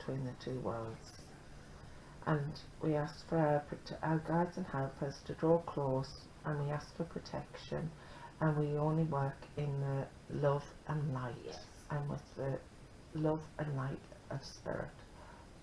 between the two worlds. And we ask for our, our guides and helpers to draw close and we ask for protection and we only work in the love and light Yes. and with the love and light of spirit.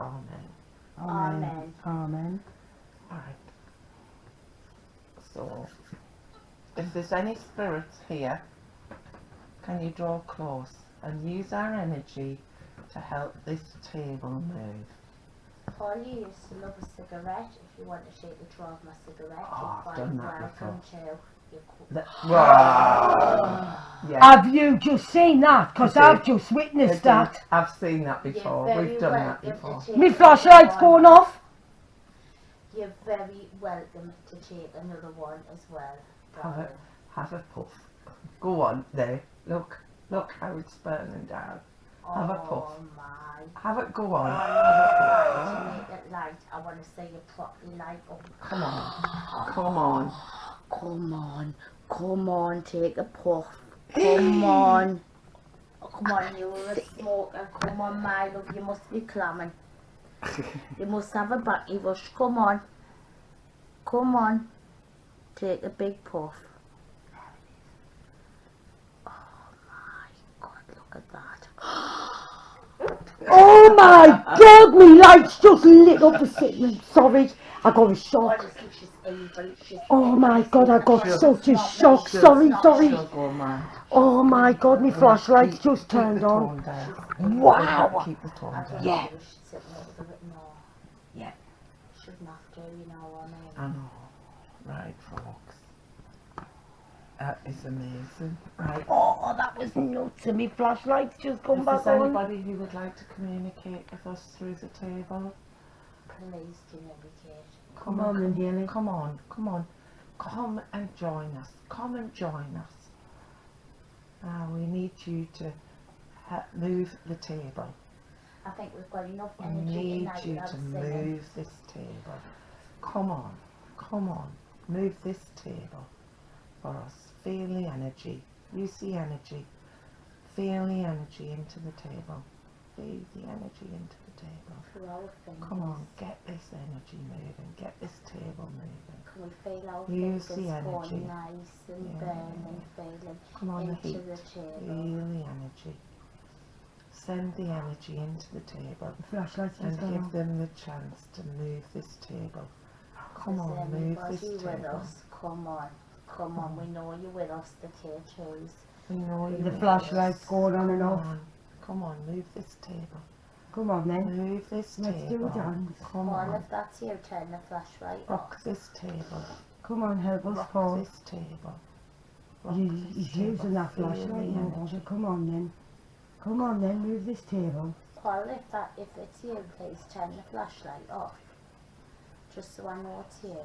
Amen. Amen. Amen. Alright. So, if there's any spirits here, can you draw close and use our energy to help this table move? Paul, you used to love a cigarette. If you want to shake the draw of my cigarette, Oh, you're I've quite done that welcome to. You're qu- The, yeah. Have you just seen that? Because I I've just witnessed I did. that. I've seen that You're before. very We've done that welcome before. to take My another flashlight's one. going off. You're very welcome to take another one as well, Have darling. Have a puff. Go on there. Look. Look how it's burning down. Have a oh puff. Oh my. Have it go Oh, on. I Have need to make it light. I want to see you properly light up. Come on. Come on. Come on, come on, take a puff. Come on. Oh, come on, you're a smoker. Come on, my love, you must be clamming. You must have a batty rush. Come on. Come on. Take a big puff. Oh my god, look at that. Oh my god, my lights just lit up a second. Sorry, I got a shock. Honestly, she's evil. She's Oh my god, I got such a shock. Sorry, sorry. She'll go mad. Oh my god, my flashlight's just turned on. Wow. Keep the tone I don't down. Yeah. know if we should sit next to it more. Yeah. Shouldn't have to, you know what I mean? I know. Right, folks. That is amazing. Right. Oh, that was nuts. And my flashlight's just come If back there's on. anybody who would like to communicate with us through the table, Please do communicate. come Come on, on, Lindy. come on, come on, come and join us. Come and join us. Now we need you to move the table. I think we've got enough energy. We energy need tonight you to singing. move this table. Come on, come on, move this table for us. Feel the energy. Use the energy. Feel the energy into the table. Feel the energy into the table. Through our fingers. Come on, get this energy moving. Get this table moving. Can we feel our Use fingers the energy. nice and Yeah. burning, feeling Come on, the heat. the table? Feel the energy. Send the energy into the table The flashlight's and just give off. them the chance to move this table. Come Is on, move this table. us? Come on. Come on, we know you're with us, the K2s. We know you The will. flashlight's going on and Come off. on, come on, move this table. Come on then. Move this Let's do table. a dance. Come Paul, on, if that's you, turn the flashlight off. rock this table. Come on, help us, Rock Paul. this table. Rock He- this He's table. using that Feel the flashlight now, energy. Roger. Come on then. Come on then, move this table. Paul, if that if it's you, please turn the flashlight off. Just so I know it's you.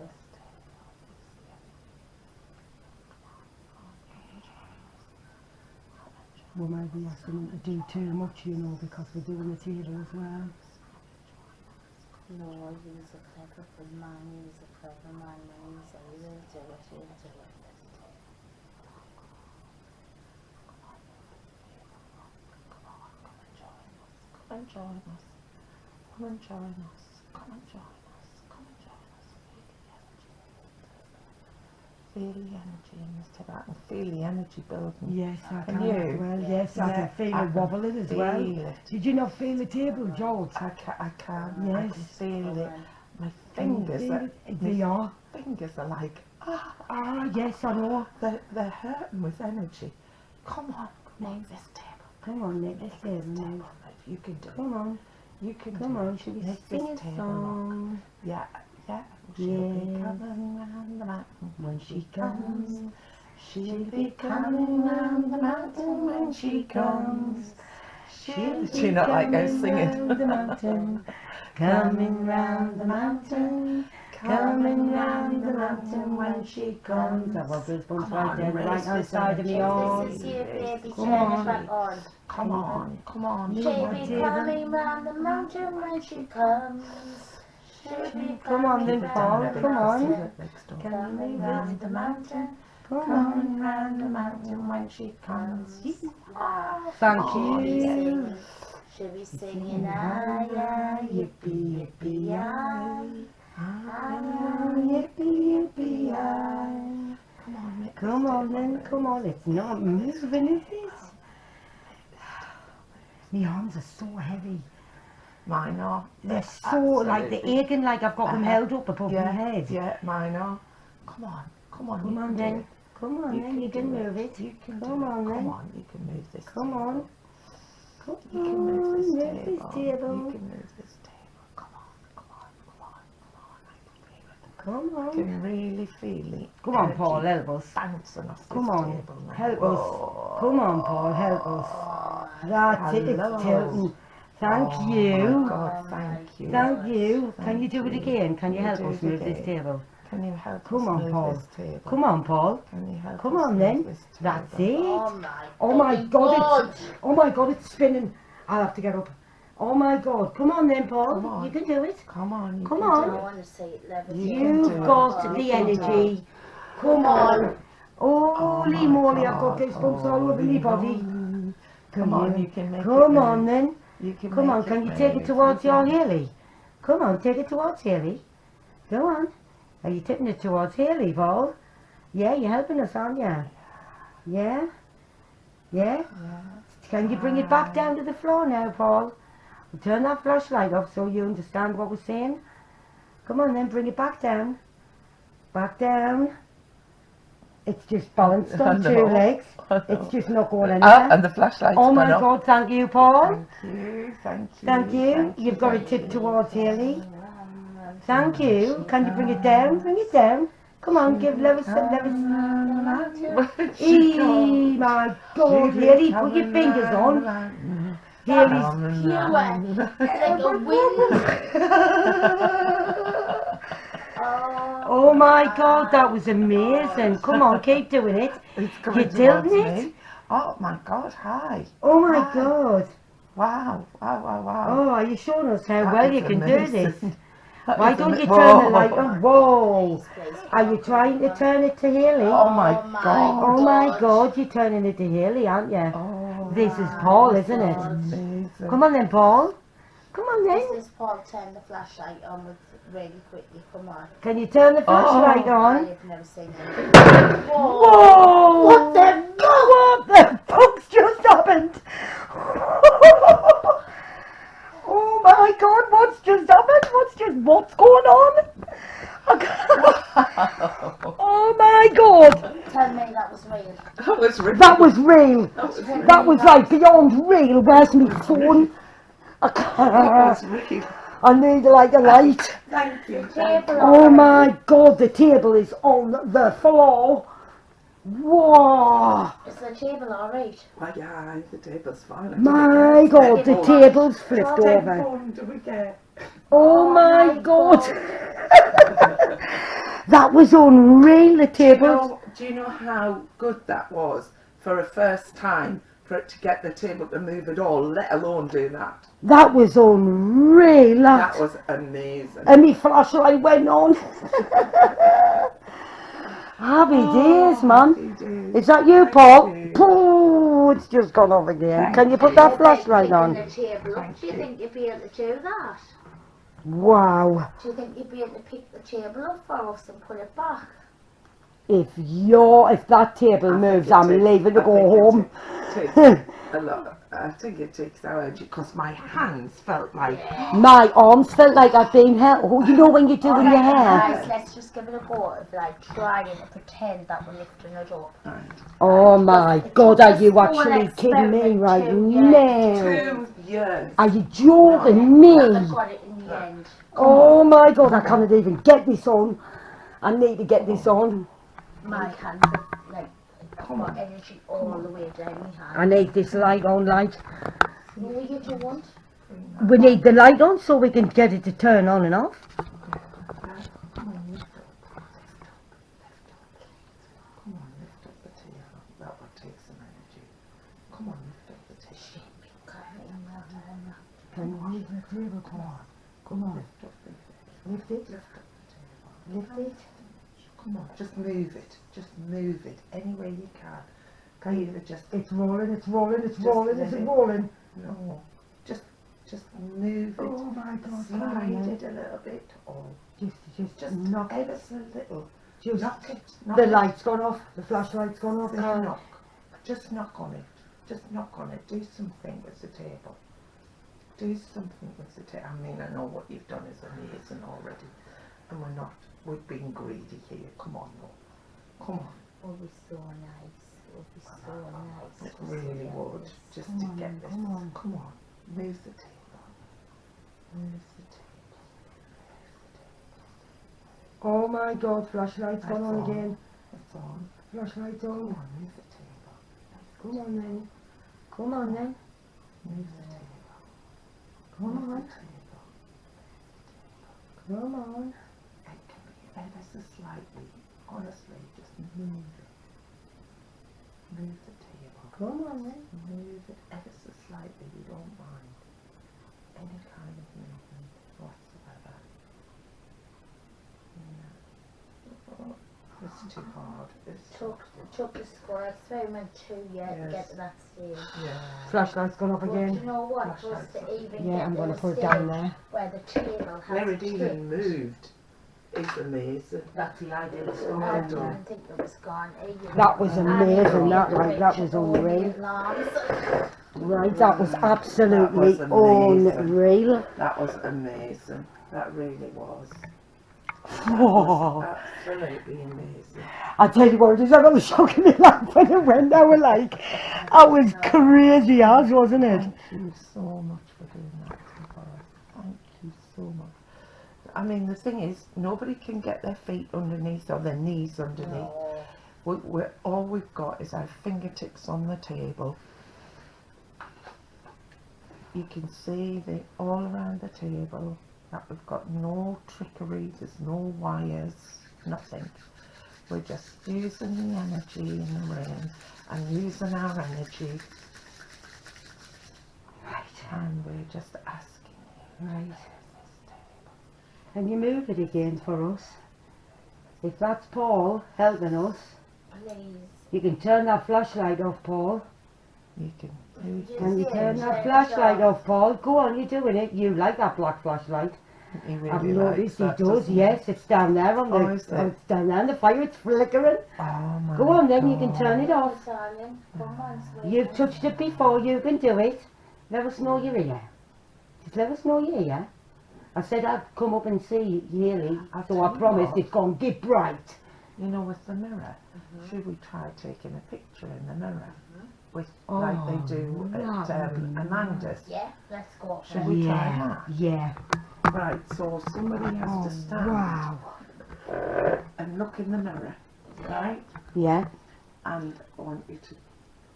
We might be asking him to do too much, you know, because we're doing the table as well. No, he's a clever good man, he's a clever man, he's a do it, he'll do. Come and join us. Come and join us. Come and join us. Come and join us. Feel the energy in this table. I can feel the energy building. Yes, I Can can you? as well. Yes, I Yeah, can feel I it wobbling as well. It. Did you not feel the table, George? I can, I can, Yes. I Yes. can feel it. My fingers, feel are, it? They are. fingers are like, ah, Ah, yes, I know. they're, they're hurting with energy. Come on, name this table. Come on, Nick, Move this this table table. now. move. You can do it. Come on, You can come do on. it. Should we Make sing a song? Yeah, yeah. She'll be coming round the mountain When she comes, She'll be coming round the mountain when she comes. She'll Do you not like us singing? the mountain, coming round the mountain, coming round the mountain when she comes. I've got goosebumps Come right on, there, right hand this side of me energy. This is you, baby, on. on. Come on, come on. Come on. She'll be coming round the mountain when she comes. She'll be Come on then, Paul, round the come on. mountain. Next door. Can you Coming round it? the mountain. Come on. Round the mountain when she comes. Ah, Thank Oh, you. sing. Should be singing aye aye yippee yippee aye. Ah, yippee, yippee, aye. Come on, make Come on then, come on, it's not moving, is it? My arms are so heavy. Mine are. They're so, like, they're aching like I've got them Uh-huh. held up above yeah, my head. Yeah, mine are. Come on, come on. Come on then. Come on You then, you can move it. You can Come on then. Come on, you can move this. Come on. Come You can move this on, table. move this table. You can move this table. Come on, come on, come on, come on. I Come on. can really feel it. Come on, Paul, help us. Bouncing off Come on, help us. Come on, Paul, help us. That's it, it's tilting. Thank Oh you. My God, thank you. Thank you. Can you do it again? Can you you help do us it move this table? Can you help Come us on, move Paul. this table? Come on, Paul. Can you help Come on then. That's oh, it. Oh my Oh my bloody God, it's, oh my God, it's spinning. I'll have to get up. Oh my God. Come on then, Paul. Come on. You can do it. Come on. You Come on. do it. want to see it levitate. You can do You've got the can do it. energy. Come on. Holy oh, my moly, I've got God. goosebumps all over my body. Come on, you can make it Come on then. You can Come on, can you take it towards your Haley? Come on, take it towards Haley. Go on. Are you tipping it towards Haley, Paul? Yeah, you're helping us, aren't you? Yeah? Yeah? Yeah. Can you bring it back down to the floor now, Paul? Turn that flashlight off so you understand what we're saying. Come on then, bring it back down. Back down. It's just balanced on two legs. It's just not going Ah, anywhere. and the flashlight's Oh my gone off. God, thank you, Paul. Thank you, thank you. Thank you. You've got it thank tipped you. towards Haley. Thank you. Can you bring it down? Bring it down. Come on, give Lewis some Lewis. Eee, my God, Haley, put your fingers on. Haley's. Like a wind. Oh, Oh my God, that was amazing. Come on, keep doing it. It's coming You're tilting it? me. Oh my God, hi. Oh my Hi. God. Wow, wow, wow, wow. Oh, are you showing us how That well you can do this? Why don't you turn the light Whoa. on? Whoa. Are you trying to turn it to Haley? Oh my Oh God. Oh my God. God, you're turning it to Haley, aren't you? Oh, This is Paul, isn't it? amazing. Come on then, Paul. Come on This then. is Paul turn the flashlight on with really quickly. Come on. Can you turn the flashlight Oh. on? I've never seen it. Whoa! What the What the fuck's just happened? oh my god, what's just happened? What's just, what's going on? oh my god, Tell me that was real. That was really that was real. That was, That was like beyond real. Where's my phone? That was real. I need like a light. Thank you. Table Oh my god, the table is on the floor. Whoa! Is the table alright? Oh, yeah, the table's fine. My god, the it. table's flipped What over. phone do we get? Oh Oh my my god! God. that was unreal, the Do you, table. know, do you know how good that was for a first time for it to get the table to move at all, let alone do that? That was unreal, that. That was amazing. And my flashlight went on. Happy ah, days, man. Happy days. Is that you, Thank Paul? you. Oh, it's just gone off again. Thank Can you put you. that flashlight Picking on? The table up. Thank Do you you. think you'd be able to do that? Wow. Do you think you'd be able to pick the table up for us and put it back? If you're, if that table I moves, I'm leaving to I go think it home. Takes hmm. a lot. I think it takes our energy because my hands felt like My arms felt like I've been held. Oh, you know when you're doing your hair? Guys, let's just give it a go of like trying to pretend that we're lifting it up. Oh my God, are you actually kidding me experiment right two now? two years. Are you joking But me? I got it in the end. Oh my God, I can't even get this on. I need to get this on. My hands are like Come energy all the way down I need this light on, light. No, you don't. We need the light on so we can get it to turn on and off. Come on, lift the table. That would take some energy. Come on, lift up the table. Can you move the table, come on? Come on, Lift up the lift it, lift up the table. lift it. Come on, just move it. Just move it any way you can. Can you just It's rolling, it's rolling, it's rolling, is it rolling? no? Just Just move it. Oh my God, Slide it a little bit. Or Just, just, just knock it. ever so little. Just, Knock it. Knock the it. light's gone off. The flashlight's gone off. Just knock. Just knock on it. Just knock on it. Do something with the table. Do something with the table. I mean, I know what you've done is amazing already. And we're not, we're been greedy here. Come on, no. Come on. It would be so nice. It would be so nice. It really would. this. Just Come to on, get this. come on. Come on. Move the table. Move the table. Oh my God, flashlight's gone on on. again. It's on. Flashlight's Come on. on, move the table. Come on then. Come on then. Move the table. Come Move on. the table. Come on. It can be ever so slightly. Honestly, just move it. Move the table. Come on then. Move it ever so slightly. We don't mind any kind of movement whatsoever. No. It's too hard. It's too Took, took the Scole experiment two years to Yes. get to that stage. Yeah. Flashlight's gone off But again. you know what? Just Flashlights to up. even Yeah, get I'm to going the to put it stage down there. where the table has Where it tipped. even moved is amazing. That's the idea. It's Oh, I well didn't think it was gone either. That was amazing, that, was like, that was all the unreal. Right, that was absolutely That was amazing. unreal. That was amazing. That really was. That Oh. was absolutely amazing. I tell you what, it is I was shocking me like when it went, I was like, I was crazy as, wasn't it? Thank you so much for doing that for us. Thank you so much. I mean, the thing is, nobody can get their feet underneath or their knees underneath. No. We, we're, all we've got is our fingertips on the table. You can see the all around the table that we've got no trickery, there's no wires, nothing. We're just using the energy in the room and using our energy Right, and we're just asking you, right. "Where's this table?" Can you move it again for us? If that's Paul helping us, Please. you can turn that flashlight off, Paul. You can do Yes. Can you turn turn that flashlight off. off, Paul? Go on, you're doing it. You like that black flashlight. He really I've likes noticed he that, does, he? yes. It's down there on the, Oh, is it? oh, it's down there on the fire, it's flickering. Oh my Go on then, you can turn it off. Darling, come on, sweetie. You've touched it before, you can do it. Let us know you're here. Just let us know you're here. I said I'd come up and see Haley, I'll so I promised what. it's gone get bright. You know, with the mirror, Mm-hmm. should we try taking a picture in the mirror? With, Oh, like they do at um, Amanda's. Yeah, let's go. Should then. we try yeah, yeah. Right, so somebody has Oh, to stand wow. and look in the mirror, right? Yeah. And I want you to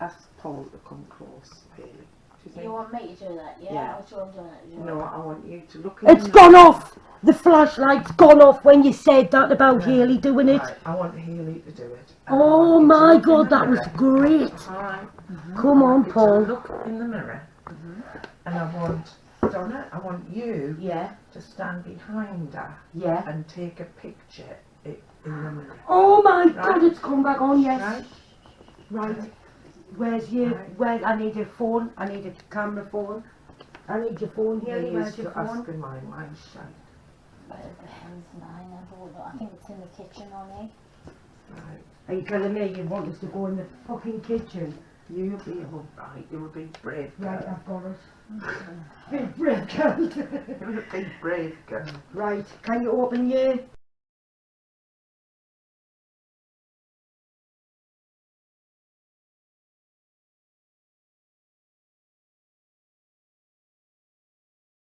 ask Paul to come close, Haley. Do you? You want me to do that? Yeah, Yeah. I'll show doing it. no, I want you to look in It's the gone off! The flashlight's gone off when you said that about Healy doing it. Right, I want Healy to do it. And I Oh want you to my look in god, the that was mirror. great! Alright. Mm-hmm. Come on, want you Paul. Look in the mirror. Mm-hmm. And I want, Donna, I want you Yeah, to stand behind her yeah. and take a picture i- in the mirror. Oh my Right. god, it's come back on, yes. Right? Right. Where's your, Right. where, I need your phone, I need a camera phone. I need your phone, You Haley, where's used your phone? ask in my mind, shite. Where the hell's mine? I don't know. I think it's in the kitchen only. Right. Are you telling me you want us to go in the fucking kitchen? You'll be alright, you'll be brave Right. I've got it. Big break out. You're a big brave girl. right, can you open your